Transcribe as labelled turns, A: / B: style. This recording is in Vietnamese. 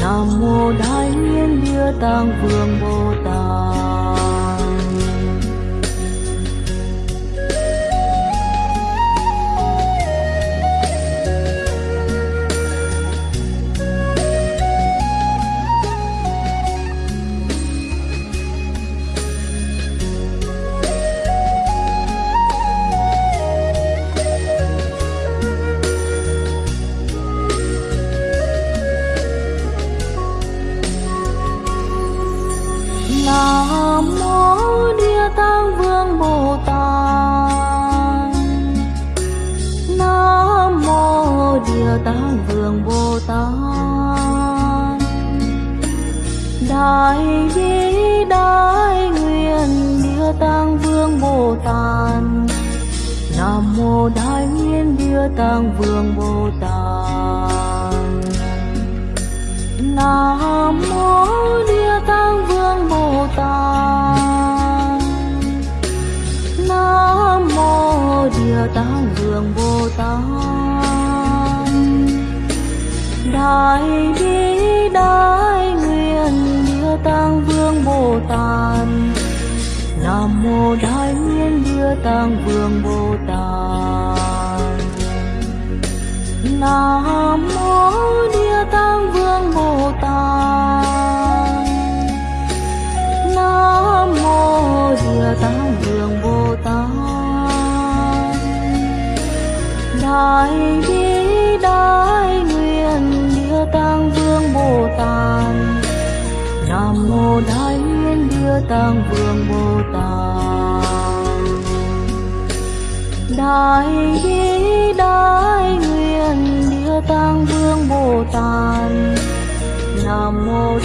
A: Nam Mô Đại Nguyện Địa Tạng Vương Bồ Tát. Nam mô Địa Tạng Vương Bồ Tát. Nam mô Địa Tạng Vương Bồ Tát. Đại bi, đại nguyện Địa Tạng Vương Bồ Tát. Nam mô Đại nguyện Địa Tạng Vương Bồ Tát. Nam mô Địa Tạng Vương Bồ Tát Đại bi, đại nguyện, Địa Tạng Vương Bồ Tát Nam mô Đại nguyện, Địa Tạng Vương Bồ Tát Nam mô Địa Tạng Vương Đại bi đại nguyện Địa Tạng Vương Bồ Tát. Nam mô Đại nguyện Địa Tạng Vương Bồ Tát. Đại bi đại nguyện Địa Tạng Vương Bồ Tát. Nam mô